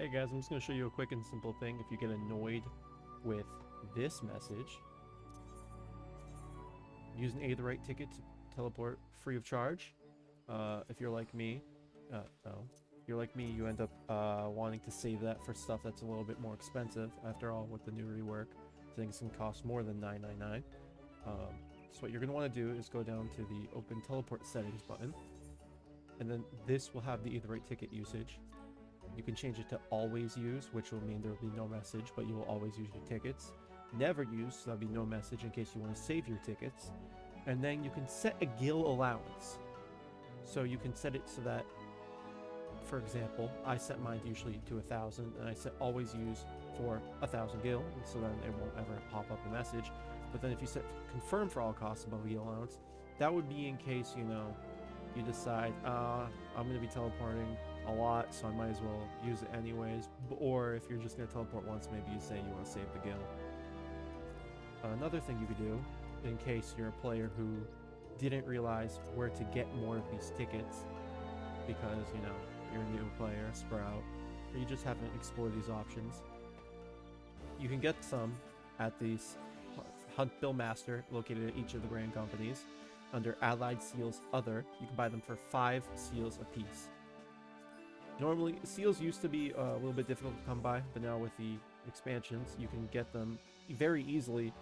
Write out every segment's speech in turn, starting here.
Hey guys, I'm just going to show you a quick and simple thing. If you get annoyed with this message, use an Aetheryte ticket to teleport free of charge. Uh, if you're like me, uh, if you're like me, you end up uh, wanting to save that for stuff that's a little bit more expensive. After all, with the new rework, things can cost more than 9.99. Um, so what you're going to want to do is go down to the Open Teleport Settings button, and then this will have the Aetheryte ticket usage. You can change it to always use, which will mean there will be no message, but you will always use your tickets. Never use, so there'll be no message in case you want to save your tickets. And then you can set a gil allowance. So you can set it so that, for example, I set mine usually to a thousand, and I set always use for a thousand gil, so then it won't ever pop up a message. But then if you set confirm for all costs above gil allowance, that would be in case, you know, you decide, uh, I'm going to be teleporting a lot, so I might as well use it anyways. Or if you're just going to teleport once, maybe you say you want to save the gil. Another thing you could do, in case you're a player who didn't realize where to get more of these tickets, because, you know, you're a new player, Sprout, or you just haven't explored these options, you can get some at these Hunt Bill Master, located at each of the Grand Companies. Under Allied Seals Other, you can buy them for 5 seals apiece. Normally, seals used to be uh, a little bit difficult to come by, but now with the expansions, you can get them very easily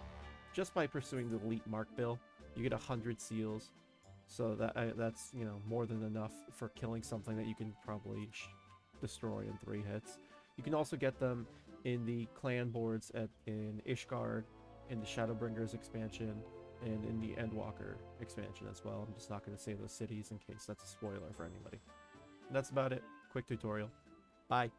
just by pursuing the Elite Mark Bill. You get 100 seals, so that uh, that's, you know, more than enough for killing something that you can probably destroy in three hits. You can also get them in the clan boards at in Ishgard, in the Shadowbringers expansion, and in the Endwalker expansion as well. I'm just not going to say those cities in case that's a spoiler for anybody. And that's about it quick tutorial. Bye.